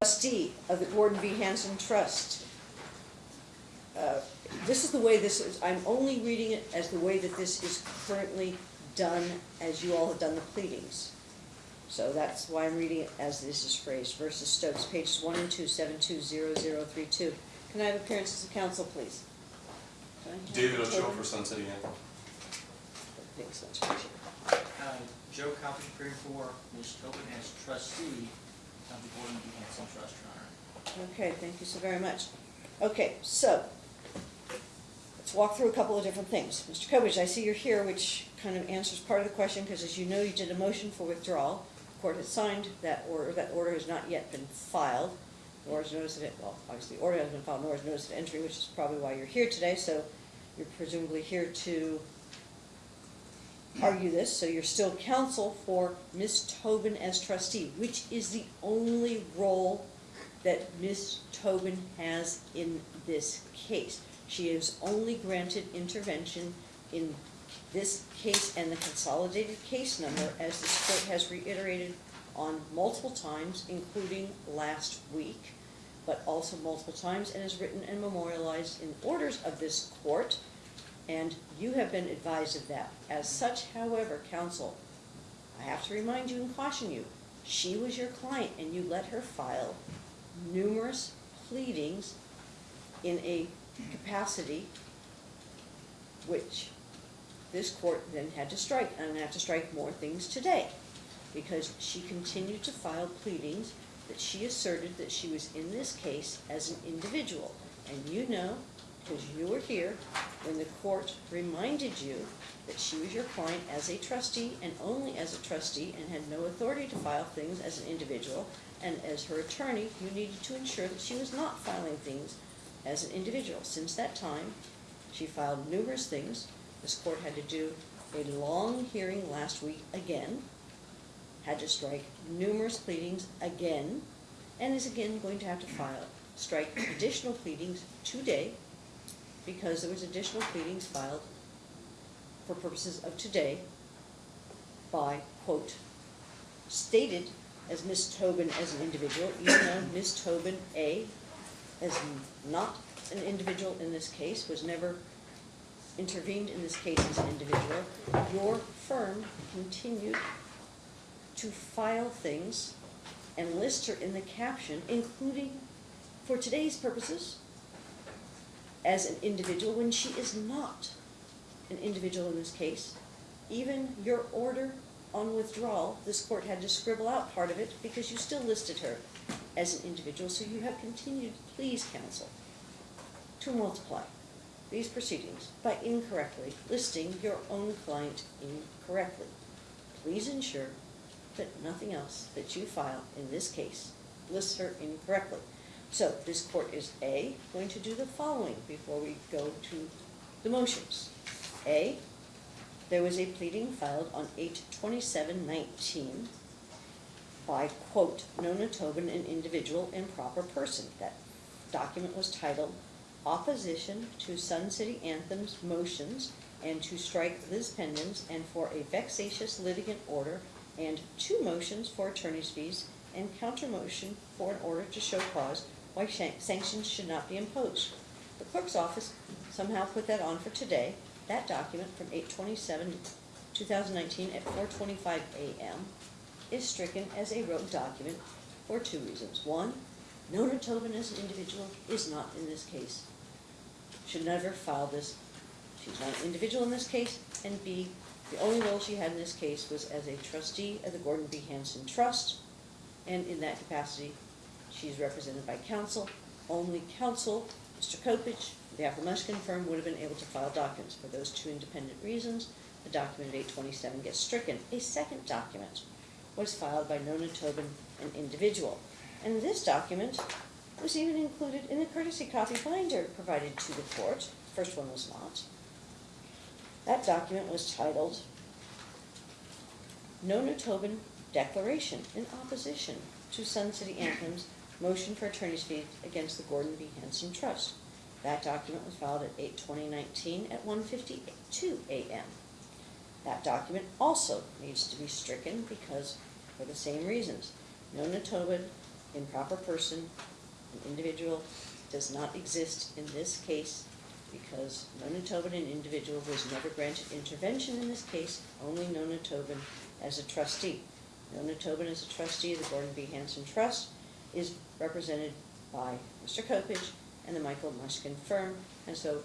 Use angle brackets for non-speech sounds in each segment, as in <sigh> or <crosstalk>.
trustee of the Gordon B. Hanson Trust. Uh, This is the way this is, I'm only reading it as the way that this is currently done, as you all have done the pleadings. So that's why I'm reading it as this is phrased, versus Stokes, pages one and two, seven two zero zero three two. Can I have appearances of counsel, please? Can I have David Ochoa for Sun City Anthem. Thanks much. Uh, Joe Coppedge, appearing for Ms. Tobin as trustee of the Gordon B. Hanson Trust, Your Honor. Okay, thank you so very much. Okay, so, let's walk through a couple of different things. Mr. Coppedge, I see you're here, which kind of answers part of the question, because as you know, you did a motion for withdrawal. The Court has signed that order, that order has not yet been filed, nor is notice of it, well, obviously, the order hasn't been filed, nor is notice of entry, which is probably why you're here today, so you're presumably here to argue this, so you're still counsel for Ms. Tobin as trustee, which is the only role that Ms. Tobin has in this case. She is only granted intervention in this case and the consolidated case number, as this court has reiterated on multiple times, including last week, but also multiple times, and is written and memorialized in orders of this court, and you have been advised of that. As such, however, counsel, I have to remind you and caution you, she was your client and you let her file numerous pleadings in a capacity which this court then had to strike, and have to strike more things today. Because she continued to file pleadings that she asserted that she was in this case as an individual. And you know, because you were here, when the court reminded you that she was your client as a trustee and only as a trustee and had no authority to file things as an individual, and as her attorney, you needed to ensure that she was not filing things as an individual. Since that time, she filed numerous things. This court had to do a long hearing last week again, had to strike numerous pleadings again, and is again going to have to file, strike additional pleadings today, because there was additional pleadings filed for purposes of today by, quote, stated as Ms. Tobin as an individual, even though Ms. Tobin, A, as not an individual in this case, was never intervened in this case as an individual, your firm continued to file things and list her in the caption, including, for today's purposes, as an individual when she is not an individual in this case. Even your order on withdrawal, this court had to scribble out part of it because you still listed her as an individual, so you have continued, please counsel, to multiply these proceedings by incorrectly listing your own client incorrectly. Please ensure that nothing else that you file in this case lists her incorrectly. So this court is A, going to do the following before we go to the motions. A, there was a pleading filed on eight twenty-seven nineteen by, quote, Nona Tobin, an individual and proper person. That document was titled Opposition to Sun City Anthem's Motions and to Strike Lis Pendens and for a vexatious litigant order and two motions for attorney's fees and counter motion for an order to show cause why sanctions should not be imposed. The clerk's office somehow put that on for today. That document from eight twenty-seven, two thousand nineteen at four twenty-five AM is stricken as a rogue document for two reasons. One, Nona Tobin as an individual is not in this case. Should never file this. She's not an individual in this case. And B, the only role she had in this case was as a trustee of the Gordon B. Hanson Trust. And in that capacity, she's represented by counsel. Only counsel, Mr. Coppedge, the Appalachian firm would have been able to file documents. For those two independent reasons, the document eight twenty-seven gets stricken. A second document was filed by Nona Tobin, an individual. And this document was even included in the courtesy copy binder provided to the court. The First one was not. That document was titled Nona Tobin Declaration in Opposition to Sun City Anthem's Motion for Attorney's Fees Against the Gordon B. Hanson Trust. That document was filed at eight twenty nineteen at one fifty-two AM. That document also needs to be stricken because, for the same reasons, Nona Tobin improper person, an individual, does not exist in this case because Nona Tobin, an individual, was never granted intervention in this case, only Nona Tobin as a trustee. Nona Tobin as a trustee of the Gordon B. Hanson Trust is represented by Mr. Coppedge and the Michael Mushkin firm, and so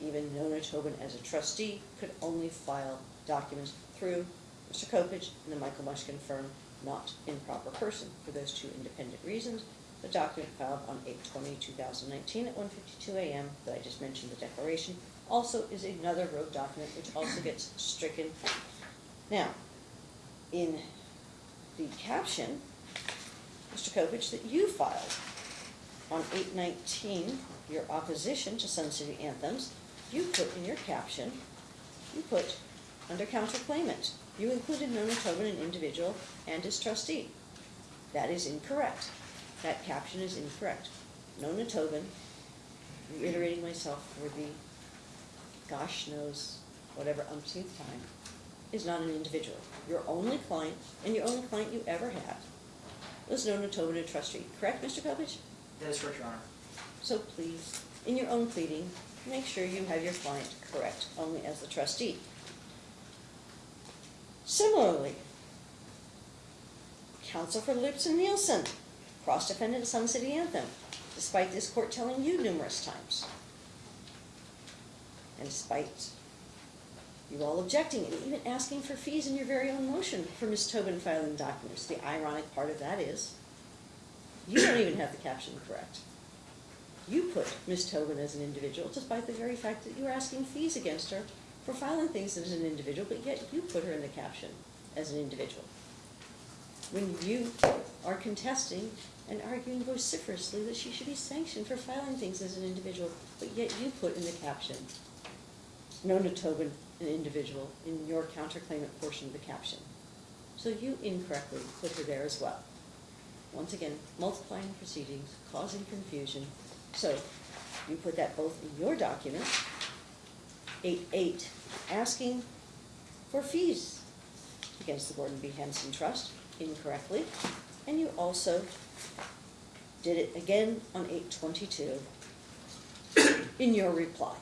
even Nona Tobin as a trustee could only file documents through Mr. Coppedge and the Michael Mushkin firm, not in proper person. For those two independent reasons, the document filed on 8/20/2019 at 1:52 AM that I just mentioned, the declaration, also is another road document which also gets stricken. Now, in the caption, Coppedge, that you filed on 8/19, your opposition to Sun City anthems, you put in your caption, you put under counterclaimant, you included Nona Tobin, an individual, and his trustee. That is incorrect. That caption is incorrect. Nona Tobin, reiterating myself for the gosh knows whatever umpteenth time, is not an individual. Your only client, and your only client you ever had, was Nona Tobin, a trustee. Correct, Mr. Coppedge? That is correct, Your Honor. So please, in your own pleading, make sure you have your client correct, only as the trustee. Similarly, counsel for Lipson Neilson, cross-defendant Sun City Anthem, despite this court telling you numerous times. And despite you all objecting and even asking for fees in your very own motion for Ms. Tobin filing documents. The ironic part of that is, you don't even have the caption correct. You put Ms. Tobin as an individual, despite the very fact that you're asking fees against her for filing things as an individual, but yet you put her in the caption as an individual. When you are contesting and arguing vociferously that she should be sanctioned for filing things as an individual, but yet you put in the caption, Nona Tobin, an individual, in your counterclaimant portion of the caption. So you incorrectly put her there as well. Once again, multiplying proceedings, causing confusion. So you put that both in your document, 8.8, eight, asking for fees against the Gordon B. Hanson Trust incorrectly, and you also did it again on eight twenty-two in your reply.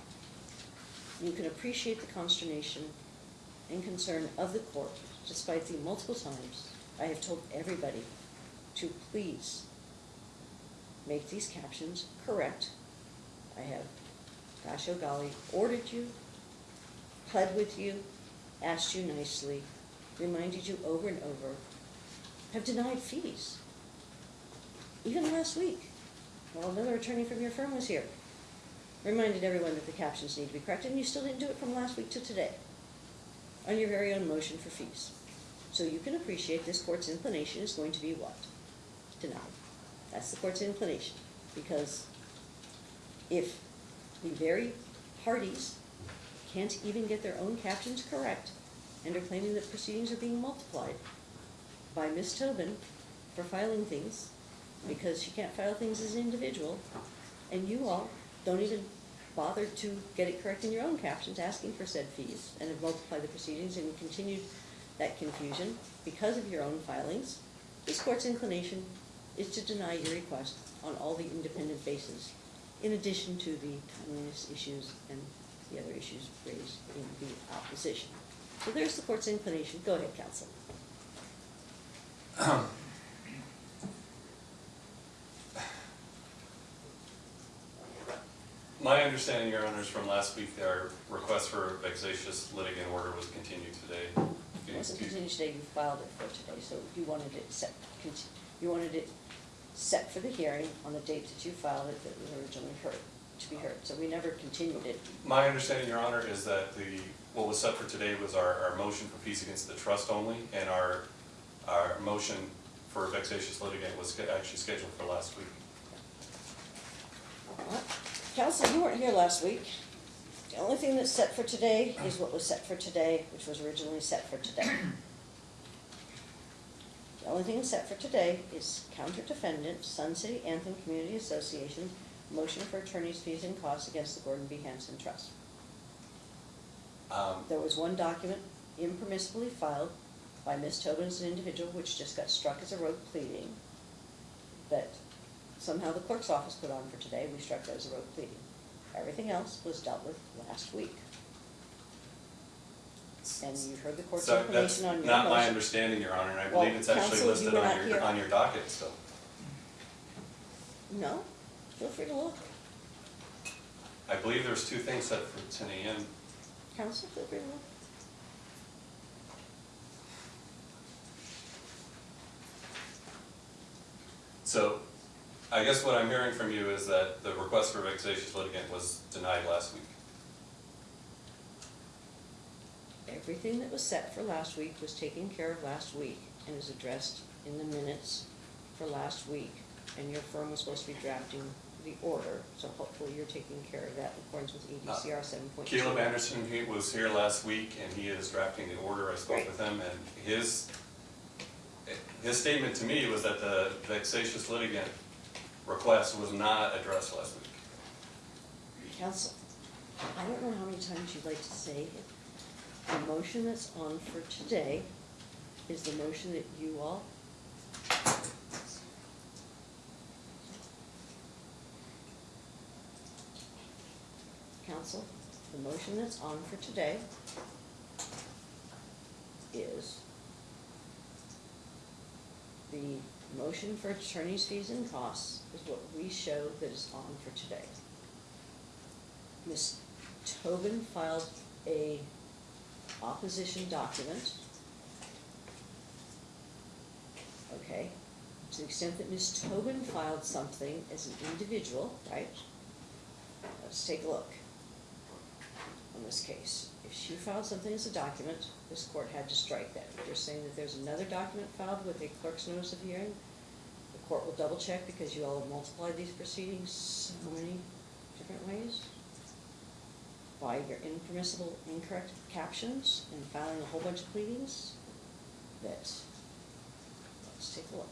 You can appreciate the consternation and concern of the court, despite the multiple times I have told everybody to please make these captions correct. I have, gosh oh golly, ordered you, pled with you, asked you nicely, reminded you over and over, have denied fees. Even last week, while another attorney from your firm was here, reminded everyone that the captions need to be corrected, and you still didn't do it from last week to today on your very own motion for fees. So you can appreciate this court's inclination is going to be what? Denied. That's the court's inclination, because if the very parties can't even get their own captions correct and are claiming that proceedings are being multiplied by Ms. Tobin for filing things because she can't file things as an individual, and you all don't even bother to get it correct in your own captions, asking for said fees, and have multiplied the proceedings and continued that confusion because of your own filings, this court's inclination is to deny your request on all the independent bases, in addition to the timeliness issues and the other issues raised in the opposition. So there's the court's inclination. Go ahead, counsel. <clears throat> My understanding, Your Honors, from last week, our request for a vexatious litigant order was continued today. It wasn't continued today, you filed it for today, so you wanted it set, conti- you wanted it set for the hearing on the date that you filed it that was originally heard, to be heard. So we never continued it. My understanding, Your Honor, is that the, what was set for today was our, our motion for peace against the trust only, and our, our motion for a vexatious litigant was sch- actually scheduled for last week. Counsel, you weren't here last week. The only thing that's set for today is what was set for today, which was originally set for today. The only thing set for today is counter defendant, Sun City Anthem Community Association, motion for attorney's fees and costs against the Gordon B. Hanson Trust. Um, There was one document impermissibly filed by Ms. Tobin as an individual, which just got struck as a rogue pleading. that somehow the clerk's office put on for today, we struck that as a road pleading. Everything else was dealt with last week. And you heard the court's So that's information on your not my motion. understanding, Your Honor, and I Well, believe it's actually counsel, you listed were on your, on your docket, still. No, feel free to look. I believe there's two things set for ten AM. Counsel, feel free to look. So I guess what I'm hearing from you is that the request for vexatious litigant was denied last week. Everything that was set for last week was taken care of last week and is addressed in the minutes for last week. And your firm was supposed to be drafting the order, so hopefully you're taking care of that in accordance with EDCR uh, seven point two. Caleb Anderson, he was here last week and he is drafting the order. I spoke Great. with him and his, his statement to me was that the vexatious litigant request was not addressed last week. Council, I don't know how many times you'd like to say it. The motion that's on for today is the motion that you all Counsel, the motion that's on for today is the motion for attorney's fees and costs is what we show that is on for today. Ms. Tobin filed a opposition document. Okay, to the extent that Ms. Tobin filed something as an individual, right? Let's take a look on this case. If she filed something as a document, this court had to strike that. If you're saying that there's another document filed with a clerk's notice of hearing, the court will double check because you all have multiplied these proceedings so many different ways by your impermissible incorrect captions and filing a whole bunch of pleadings, that, let's take a look.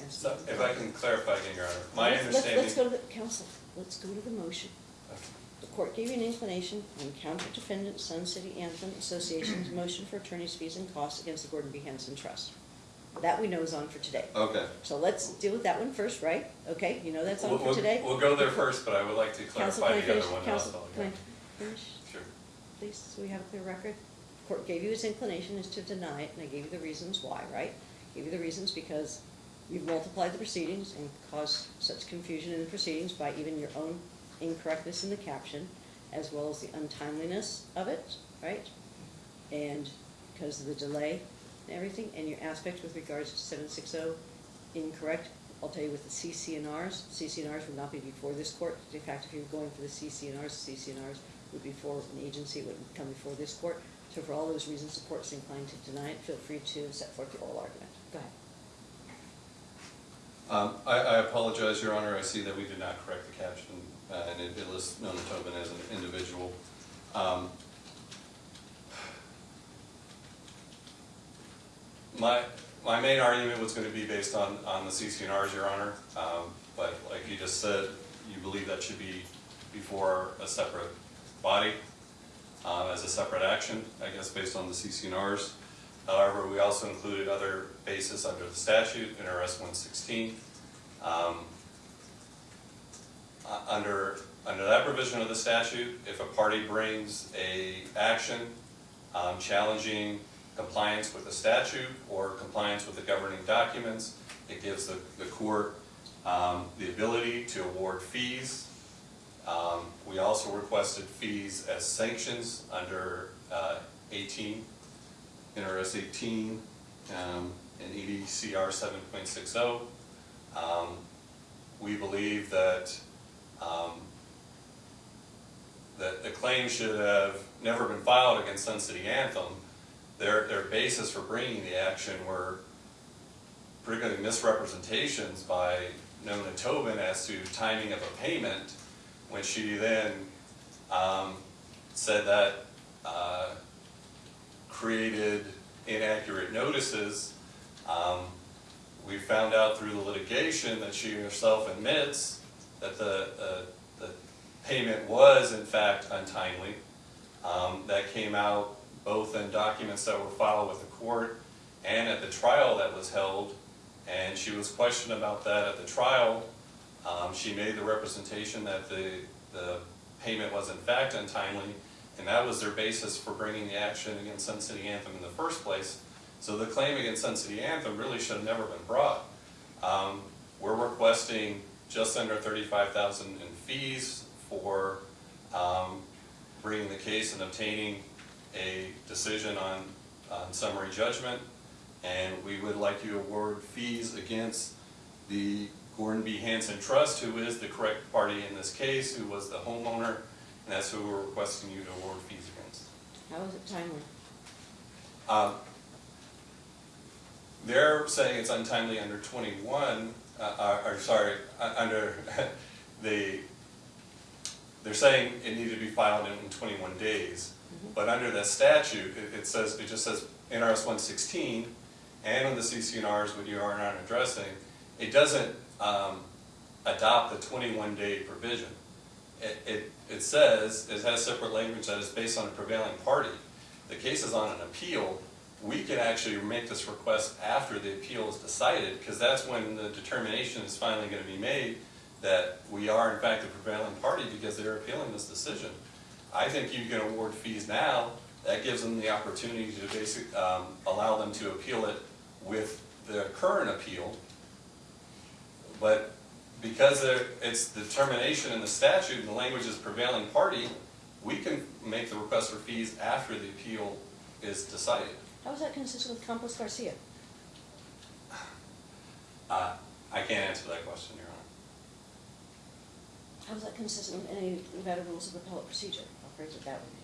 Yes. So if I can clarify again, Your Honor, my Let's- let's- understanding. Let's go to the, counsel, let's go to the motion. The court gave you an inclination on counter defendant Sun City Anthem Association's <clears throat> motion for attorney's fees and costs against the Gordon B. Hanson Trust. That we know is on for today. Okay. So let's deal with that one first, right? Okay, you know that's on We'll- for we'll- today? We'll go there first, but I would like to Counsel, clarify can I the finish? other one. Counsel, also. can I finish, Sure. please, so we have a clear record? Court gave you its inclination is to deny it, and I gave you the reasons why, right? Gave you the reasons because you've multiplied the proceedings and caused such confusion in the proceedings by even your own incorrectness in the caption, as well as the untimeliness of it, right? And because of the delay and everything, and your aspect with regards to seven six oh incorrect, I'll tell you with the CC&Rs, CC&Rs would not be before this court. In fact, if you were going for the CC&Rs, CC&Rs would be for an agency, it wouldn't come before this court. So for all those reasons, the court's inclined to deny it. Feel free to set forth the oral argument. Go ahead. Um, I, I apologize, Your Honor, I see that we did not correct the caption, uh, and it it lists Nona Tobin as an individual. Um, My, my main argument was gonna be based on, on the CC&Rs, Your Honor, um, but like you just said, you believe that should be before a separate body, uh, as a separate action, I guess, based on the CC&Rs. However, we also included other bases under the statute, NRS one sixteen. Um, uh, Under, under that provision of the statute, if a party brings a action um, challenging compliance with the statute or compliance with the governing documents, it gives the, the court um, the ability to award fees. Um, We also requested fees as sanctions under uh, 18, NRS 18, um, and EDCR 7.60. Um, We believe that, um, that the claim should have never been filed against Sun City Anthem. Their, their basis for bringing the action were particularly misrepresentations by Nona Tobin as to timing of a payment, when she then um, said that uh, created inaccurate notices. Um, We found out through the litigation that she herself admits that the, the, the payment was in fact untimely. Um, That came out both in documents that were filed with the court and at the trial that was held. And she was questioned about that at the trial. Um, She made the representation that the, the payment was in fact untimely, and that was their basis for bringing the action against Sun City Anthem in the first place. So the claim against Sun City Anthem really should have never been brought. Um, We're requesting just under thirty-five thousand in fees for um, bringing the case and obtaining a decision on, on summary judgment. And we would like you to award fees against the Gordon B. Hanson Trust, who is the correct party in this case, who was the homeowner, and that's who we're requesting you to award fees against. How is it timely? Um, They're saying it's untimely under twenty-one, uh, uh, or sorry, uh, under <laughs> the, they're saying it needed to be filed in twenty-one days. But under the statute, it, it says, it just says NRS one sixteen, and on the CC&Rs, what you are not addressing, it doesn't, um, adopt the twenty-one day provision. It, it, it says, it has separate language that is based on a prevailing party. The case is on an appeal, we can actually make this request after the appeal is decided, because that's when the determination is finally gonna be made that we are in fact the prevailing party because they're appealing this decision. I think you can award fees now, that gives them the opportunity to basically um, allow them to appeal it with the current appeal. But because there, it's the determination in the statute and the language is prevailing party, we can make the request for fees after the appeal is decided. How is that consistent with Campos Garcia? Uh, I can't answer that question, Your Honor. How is that consistent with any Nevada rules of appellate procedure? I'll phrase it that way.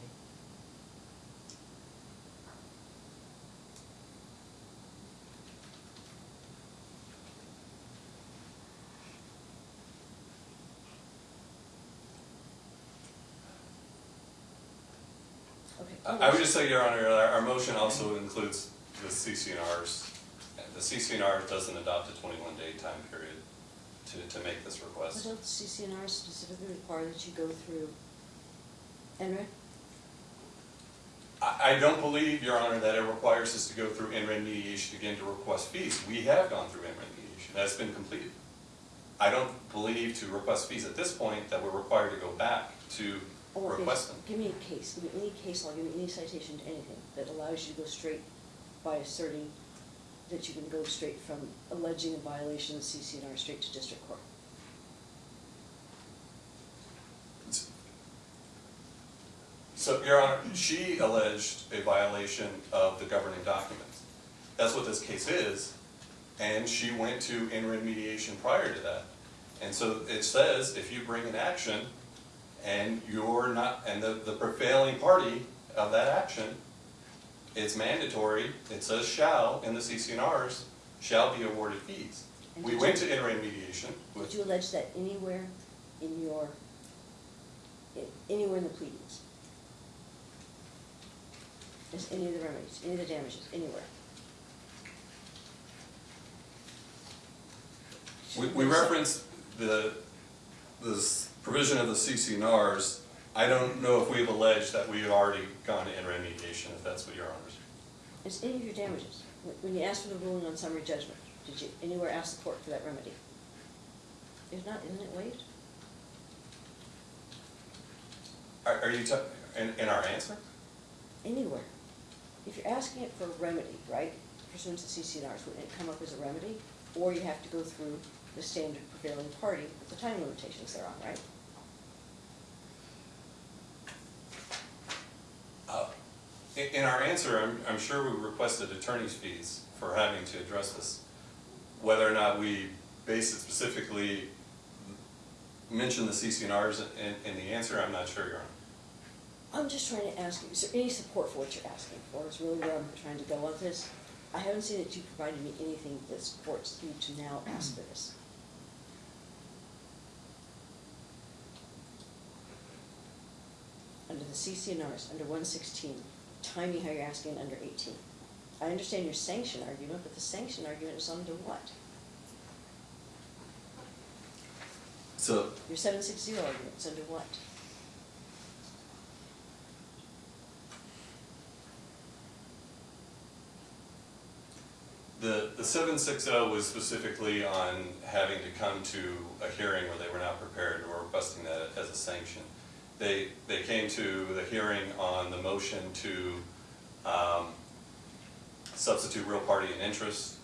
Okay. I would just say, Your Honor, our, our motion also includes the CC&Rs. The CC&R doesn't adopt a twenty-one day time period to, to make this But request. don't CC&R specifically require that you go through NRED? I, I don't believe, Your Honor, that it requires us to go through NRED mediation again to request fees. We have gone through NRED mediation, that's been completed. I don't believe to request fees at this point that we're required to go back to Or request them. Give me a case, give me any case law, give me any citation to anything that allows you to go straight by asserting that you can go straight from alleging a violation of CC&R straight to district court. So, Your Honor, she alleged a violation of the governing documents. That's what this case is, and she went to NRED mediation prior to that. And so it says, if you bring an action and you're not, and the, the prevailing party of that action, it's mandatory, it says shall in the CC&Rs, shall be awarded fees. And We went you- to NRED mediation Did you allege that anywhere in your, anywhere in the pleadings? Is any of the remedies, any of the damages, anywhere? We, we referenced the, this provision of the CC&Rs. I don't know if we've alleged that we've already gone to NRED mediation, if that's what your honors. Is any of your damages, when- you asked for the ruling on summary judgment, did you anywhere ask the court for that remedy? If not, isn't it waived? Are, are you, in, in our answer? Anywhere. If you're asking it for a remedy, right, pursuant to CC&Rs, wouldn't it come up as a remedy? Or you have to go through the standard prevailing party with the time limitations they're on, right? Uh, In, our answer, I'm, I'm sure we requested attorney's fees for having to address this. Whether or not we base it specifically, mention the CC&Rs in, in the answer, I'm not sure, Your Honor. I'm just trying to ask you, is there any support for what you're asking for, is really where I'm trying to go with this? I haven't seen that you provided me anything that supports you to now ask for this. under the CC&Rs, under 116, timing me how you're asking under 18. I understand your sanction argument, but the sanction argument is under what? So your 760 argument is under what? The, the 760 was specifically on having to come to a hearing where they were not prepared or requesting that as a sanction. They, they came to the hearing on the motion to, um, substitute real party and interest.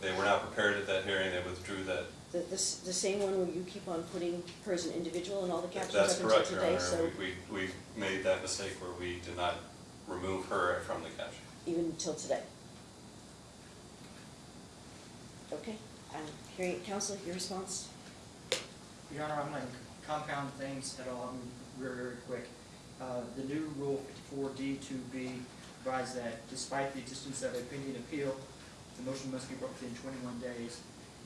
They were not prepared at that hearing, they withdrew that. The, the, the same one where you keep on putting her as an individual in all the captions That's up until correct, Your today, Honor, so we, we, we made that mistake where we did not remove her from the caption. even until today. Okay, I'm hearing, it. counsel, your response? Your Honor, I'm gonna compound things at all, I'm very, very quick. Uh, the new rule fifty-four D two B provides that despite the existence of a pending appeal, the motion must be brought within twenty-one days.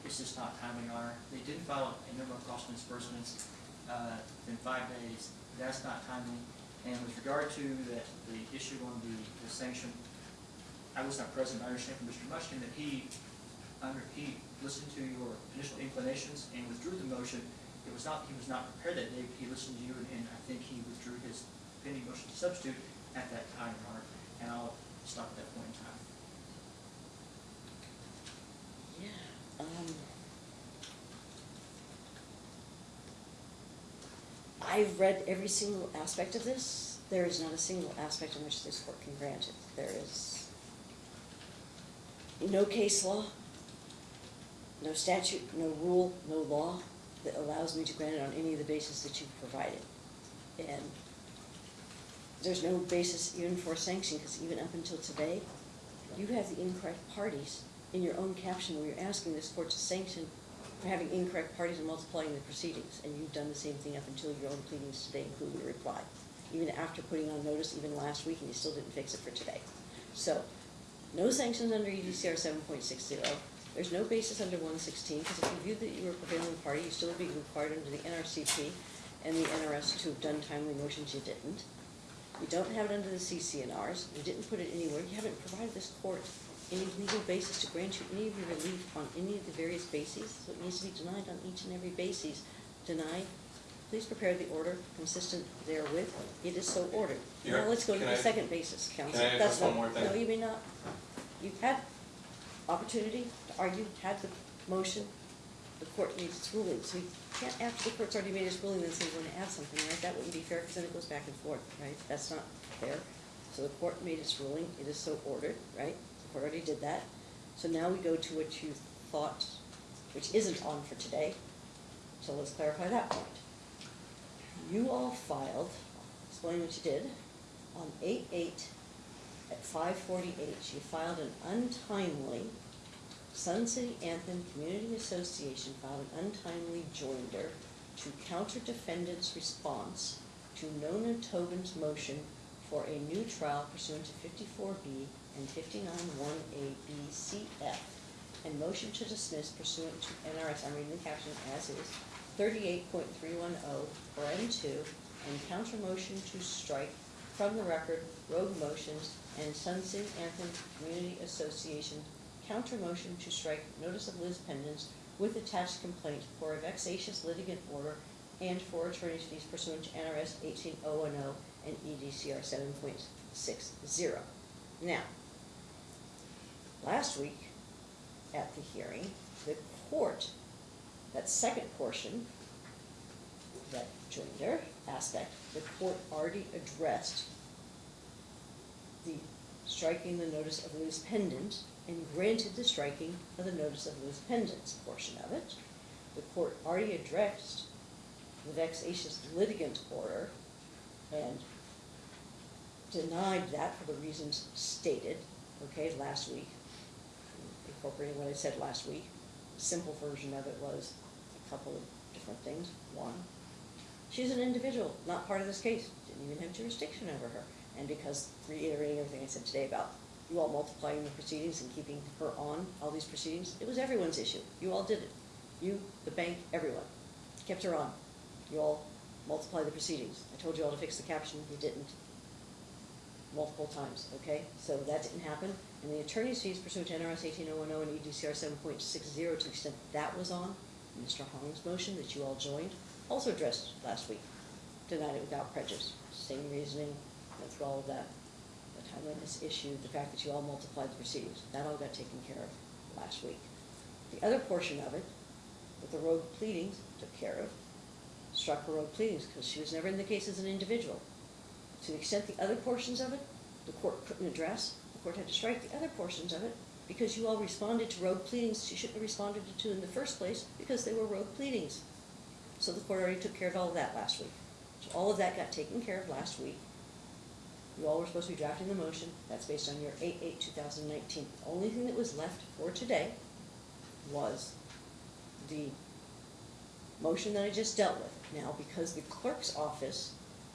It's just not timely, Your Honor. They didn't file a number of cost disbursements, uh, in five days. That's not timely. And with regard to the, the issue on the, the sanction, I was not present, I understand from Mr. Mushkin that he, under, he listened to your initial inclinations and withdrew the motion. It was not, he was not prepared that day, but he listened to you, and, and I think he withdrew his pending motion to substitute at that time, Your Honor, and I'll stop at that point in time. Yeah. Um. I've read every single aspect of this. There is not a single aspect in which this court can grant it. There is no case law, no statute, no rule, no law that allows me to grant it on any of the basis that you've provided. And there's no basis even for sanction, because even up until today, you have the incorrect parties in your own caption where you're asking this court to sanction for having incorrect parties and multiplying the proceedings. And you've done the same thing up until your own pleadings today, including your reply. Even after putting on notice, even last week, and you still didn't fix it for today. So, no sanctions under EDCR seven point six zero. There's no basis under one sixteen, because if you viewed that you were a prevailing party, you still would be required under the NRCP and the NRS to have done timely motions, you didn't. You don't have it under the CC&Rs, you didn't put it anywhere, you haven't provided this court any legal basis to grant you any of your relief on any of the various bases, so it needs to be denied on each and every basis. Denied, please prepare the order consistent therewith, it is so ordered. Now, let's go to the I- second basis, counsel. can I add That's one more thing? No, you may not. You've had opportunity to argue, had the motion, the court made its ruling, so you can't, after the court's already made its ruling, then say we're gonna add something, right? That wouldn't be fair, because then it goes back and forth, right? That's not fair. So the court made its ruling, it is so ordered, right? The court already did that. So now we go to what you thought, which isn't on for today, so let's clarify that point. You all filed, explain what you did, on eight-eight at five forty-eight, she filed an untimely, Sun City Anthem Community Association filed an untimely joinder to counter defendant's response to Nona Tobin's motion for a new trial pursuant to fifty-four B and fifty-nine one A B C F, and motion to dismiss pursuant to NRS, I'm reading the caption as is, thirty-eight point three one oh, or N two, and counter motion to strike from the record rogue motions and Sun City Anthem Community Association counter motion to strike notice of lis pendens with attached complaint for a vexatious litigant order and for attorney's fees pursuant to NRS eighteen oh one oh and EDCR seven point six zero. Now, last week at the hearing, the court, that second portion, that joinder aspect, the court already addressed the striking the notice of loose pendant and granted the striking of the notice of lis pendens portion of it. The court already addressed the vexatious litigant order and denied that for the reasons stated, okay, last week. Incorporating what I said last week. Simple version of it was a couple of different things. One, she's an individual, not part of this case, didn't even have jurisdiction over her. And because, reiterating everything I said today about you all multiplying the proceedings and keeping her on all these proceedings, it was everyone's issue. You all did it. You, the bank, everyone. Kept her on. You all multiply the proceedings. I told you all to fix the caption, you didn't. Multiple times, okay? So that didn't happen. And the attorney's fees pursuant to NRS eighteen oh one oh and EDCR seven point six zero, to the extent that was on, Mr. Hong's motion that you all joined, also addressed last week. Denied it without prejudice. Same reasoning, went through all of that. The timeliness issue, the fact that you all multiplied the proceedings, that all got taken care of. last week. The other portion of it, that the road pleadings took care of, struck her road pleadings, because she was never in the case as an individual. To the extent the other portions of it, the court couldn't address, the court had to strike the other portions of it, because you all responded to road pleadings she shouldn't have responded to in the first place, because they were road pleadings. So the court already took care of all of that last week. So all of that got taken care of last week. You all were supposed to be drafting the motion, that's based on your eight eight two thousand nineteen. The only thing that was left for today was the motion that I just dealt with. Now, because the clerk's office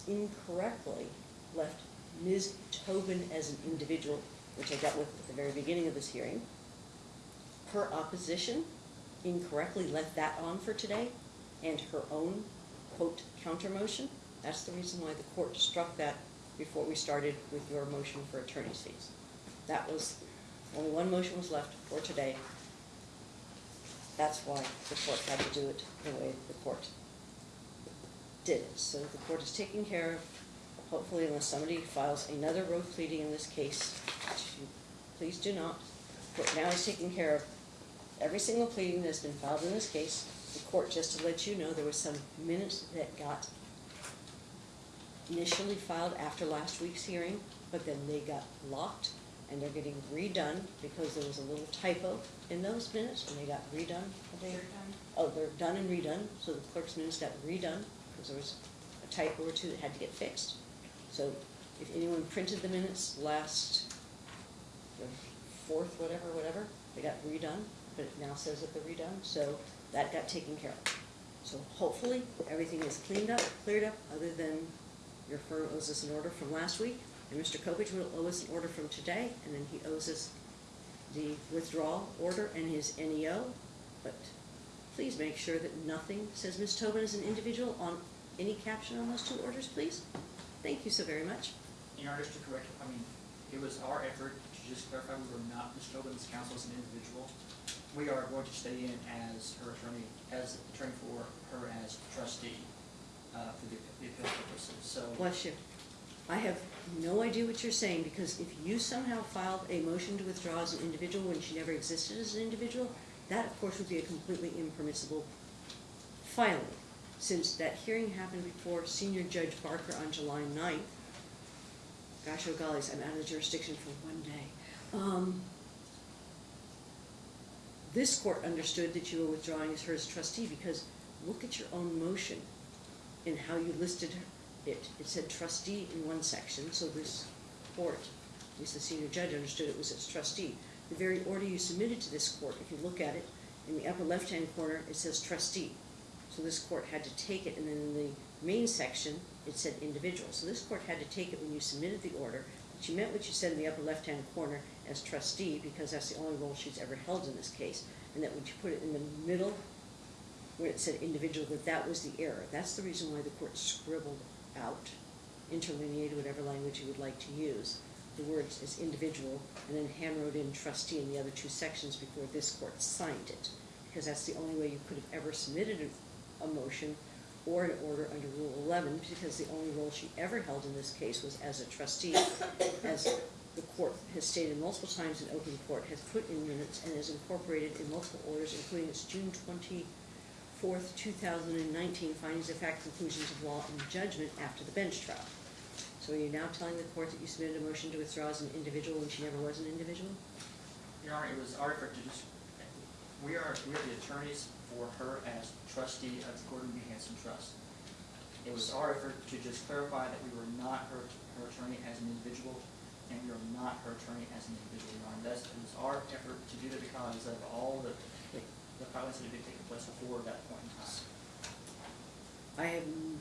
incorrectly left Ms. Tobin as an individual, which I dealt with at the very beginning of this hearing, her opposition incorrectly left that on for today, and her own quote counter motion. That's the reason why the court struck that before we started with your motion for attorney's fees. That was, only one motion was left for today. That's why the court had to do it the way the court did it. So the court is taking care of, hopefully unless somebody files another road pleading in this case, please do not. The court now is taking care of every single pleading that's been filed in this case. The court, just to let you know, there was some minutes that got initially filed after last week's hearing, but then they got locked and they're getting redone because there was a little typo in those minutes and they got redone. They- Oh, they're done and redone, so the clerk's minutes got redone because there was a typo or two that had to get fixed. So if anyone printed the minutes last, the fourth, whatever, whatever, they got redone, but it now says that they're redone, so that got taken care of. So hopefully, everything is cleaned up, cleared up, other than your firm owes us an order from last week, and Mr. Coppedge will owe us an order from today, and then he owes us the withdrawal order and his NEO, but please make sure that nothing says Ms. Tobin is an individual on any caption on those two orders, please. Thank you so very much. In order to correct, I mean, it was our effort to just clarify we were not Ms. Tobin's counsel as an individual. We are going to stay in as her attorney, as attorney for her as trustee, uh, for the the appeal purposes, so. Bless you. I have no idea what you're saying, because if you somehow filed a motion to withdraw as an individual when she never existed as an individual, that of course would be a completely impermissible filing. Since that hearing happened before Senior Judge Barker on July 9th, gosh, oh gollies, I'm out of jurisdiction for one day. Um, This court understood that you were withdrawing as her as trustee, because look at your own motion in how you listed it. It said trustee in one section, so this court, at least the senior judge understood it was as trustee. The very order you submitted to this court, if you look at it, in the upper left-hand corner, it says trustee. So this court had to take it, and then in the main section, it said individual. So this court had to take it when you submitted the order, you meant what you said in the upper left-hand corner as trustee, because that's the only role she's ever held in this case, and that when you put it in the middle, where it said individual, that that was the error. That's the reason why the court scribbled out, interlineated, whatever language you would like to use, the words as individual, and then hand wrote in trustee in the other two sections before this court signed it. Because that's the only way you could have ever submitted a motion or an order under Rule eleven, because the only role she ever held in this case was as a trustee, as the court has stated multiple times in open court, has put in minutes and is incorporated in multiple orders, including its June twenty-fourth, two thousand and nineteen findings of fact, conclusions of law, and judgment after the bench trial. So are you now telling the court that you submitted a motion to withdraw as an individual when she never was an individual? Your Honor, it was our effort to just, we are, we are the attorneys for her as trustee of the Gordon B. Hanson Trust. It was our effort to just clarify that we were not her, her attorney as an individual, and we are not her attorney as an individual, Your Honor. That's, it was our effort to do that because of all the, the filings that had been taking place before that point in time. I am,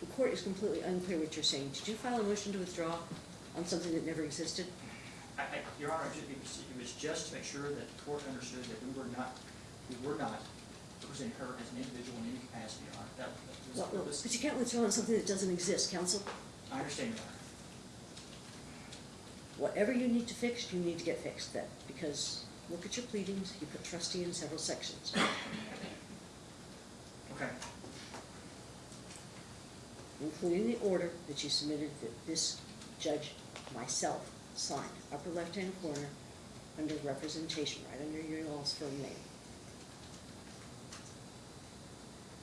the court is completely unclear what you're saying. Did you file a motion to withdraw on something that never existed? I, I, Your Honor, it was, it was just to make sure that the court understood that we were not, we were not representing her as an individual in any capacity, Your Honor. That was the Well, purpose. But you can't withdraw on something that doesn't exist, counsel. I understand, Your Honor. Whatever you need to fix, you need to get fixed then, because look at your pleadings, you put trustee in several sections. Okay. including the order that you submitted that this judge, myself, signed. Upper left-hand corner, under representation, right under your all's firm name.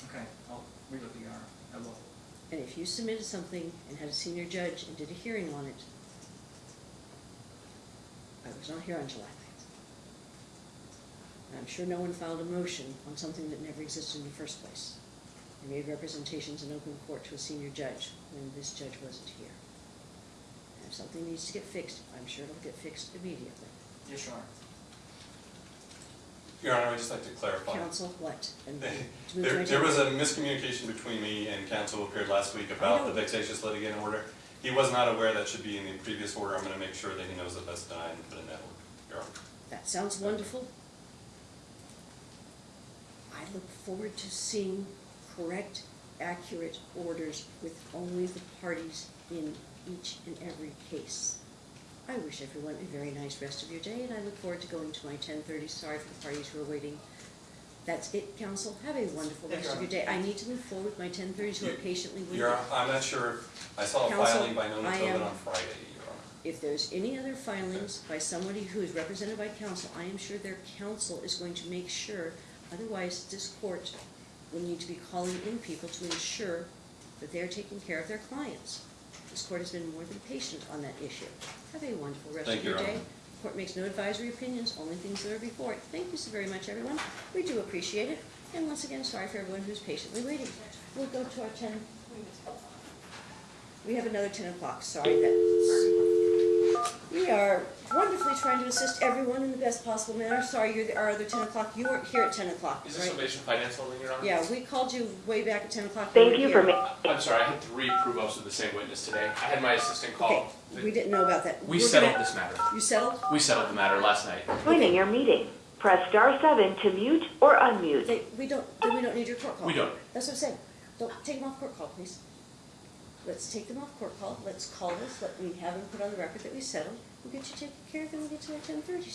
Okay, I'll relook it, Your Honor, I will. And if you submitted something and had a senior judge and did a hearing on it, I was not here on July ninth. And I'm sure no one filed a motion on something that never existed in the first place. I made representations in open court to a senior judge when this judge wasn't here. And if something needs to get fixed, I'm sure it'll get fixed immediately. Yes, Honor. Your Honor, I'd just like to clarify. Counsel, what? And to move to my There, there was a miscommunication between me and counsel who appeared last week about the vexatious litigant order. He was not aware that should be in the previous order. I'm gonna make sure that he knows that that's denied and put in that order, Your Honor. That sounds wonderful. I look forward to seeing correct, accurate orders with only the parties in each and every case. I wish everyone a very nice rest of your day, and I look forward to going to my ten thirty. Sorry for the parties who are waiting. That's it, counsel. Have a wonderful Thank you, rest of your day. I need to move forward with my ten thirties who are patiently waiting. Your, I'm not sure, I saw a filing by Nona Tobin on Friday, Your Honor. If there's any other filings by somebody who is represented by counsel, I am sure their counsel is going to make sure, otherwise this court will need to be calling in people to ensure that they are taking care of their clients. This court has been more than patient on that issue. Have a wonderful rest Thank of your Your day. Honor. Court makes no advisory opinions, only things that are before it. Thank you so very much, everyone. We do appreciate it. And once again, sorry for everyone who's patiently waiting. We'll go to our ten. We have another ten o'clock, sorry that. We are wonderfully trying to assist everyone in the best possible manner. Sorry, you're the- our other ten o'clock. You weren't here at ten o'clock, Is this right? Ovation Finance Holding, Your Honor? Yeah, we called you way back at ten o'clock. Thank weren't you for me. ma- I'm sorry, I had three prove-ups with the same witness today. I had my assistant call. Okay, call. we didn't know about that. We We're settled gonna- this matter. You settled? We settled the matter last night. Joining your meeting. Press star seven to mute or unmute. They, we don't, then we don't need your court call. We don't. That's what I'm saying. Don't, take them off court call, please. Let's take them off court call. Let's call this, let me have them put on the record that we settled. We'll get you taken care of and we'll get to our ten thirty.